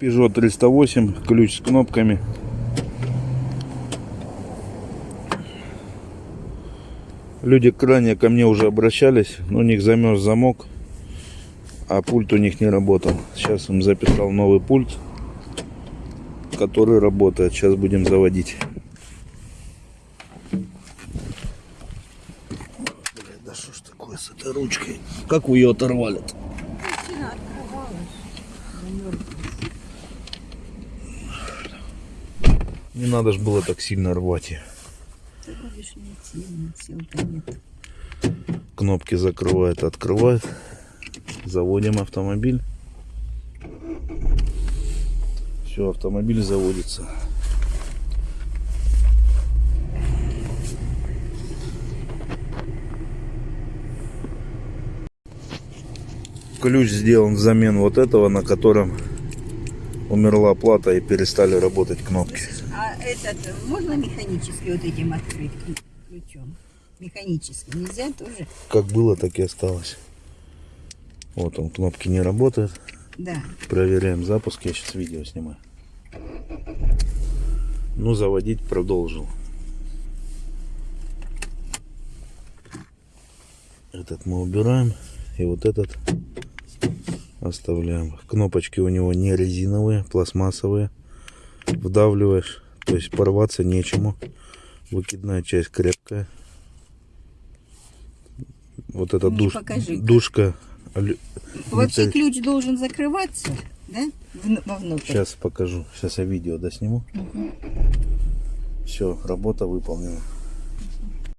Peugeot 308, ключ с кнопками. Люди ранее ко мне уже обращались, но у них замерз замок, а пульт у них не работал. Сейчас им записал новый пульт, который работает. Сейчас будем заводить. Блядь, да что ж такое с этой ручкой? Как вы ее оторвали? -то? Сильно открывалась. Не надо ж было так сильно рвать. Кнопки закрывает, открывает. Заводим автомобиль. Все, автомобиль заводится. Ключ сделан взамен вот этого, на котором умерла плата и перестали работать кнопки. А этот, можно механически вот этим открыть ключ- ключом? Механически нельзя тоже? Как было, так и осталось. Вот он, кнопки не работают. Да. Проверяем запуск. Я сейчас видео снимаю. Ну, заводить продолжил. Этот мы убираем. И вот этот оставляем. Кнопочки у него не резиновые, пластмассовые. Вдавливаешь. То есть порваться нечему. Выкидная часть крепкая. Вот эта Мне душ, душка. Вообще металл- ключ должен закрываться, да? Вну- Вовнутрь. Сейчас покажу. Сейчас я видео досниму. Все, работа выполнена.